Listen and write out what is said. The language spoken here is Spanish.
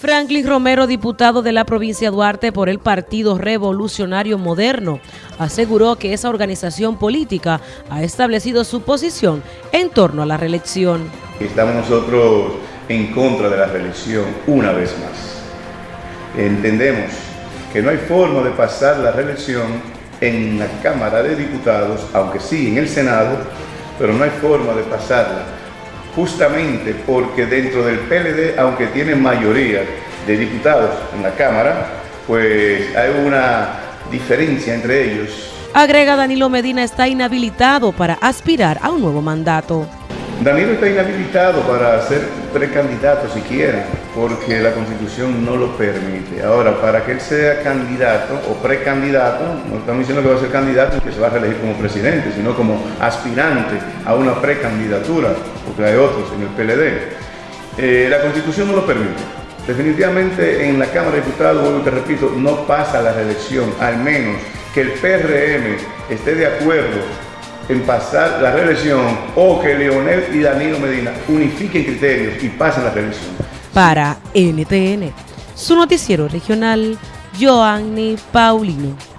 Franklin Romero, diputado de la provincia de Duarte por el Partido Revolucionario Moderno, aseguró que esa organización política ha establecido su posición en torno a la reelección. Estamos nosotros en contra de la reelección una vez más. Entendemos que no hay forma de pasar la reelección en la Cámara de Diputados, aunque sí en el Senado, pero no hay forma de pasarla justamente porque dentro del PLD, aunque tiene mayoría de diputados en la Cámara, pues hay una diferencia entre ellos. Agrega Danilo Medina está inhabilitado para aspirar a un nuevo mandato. Danilo está inhabilitado para ser precandidato si quiere, porque la constitución no lo permite. Ahora, para que él sea candidato o precandidato, no estamos diciendo que va a ser candidato y que se va a reelegir como presidente, sino como aspirante a una precandidatura, porque hay otros en el PLD. Eh, la constitución no lo permite. Definitivamente en la Cámara de Diputados, vuelvo te repito, no pasa la reelección, al menos que el PRM esté de acuerdo en pasar la reelección o que Leonel y Danilo Medina unifiquen criterios y pasen la reelección. Para NTN, su noticiero regional, Joanny Paulino.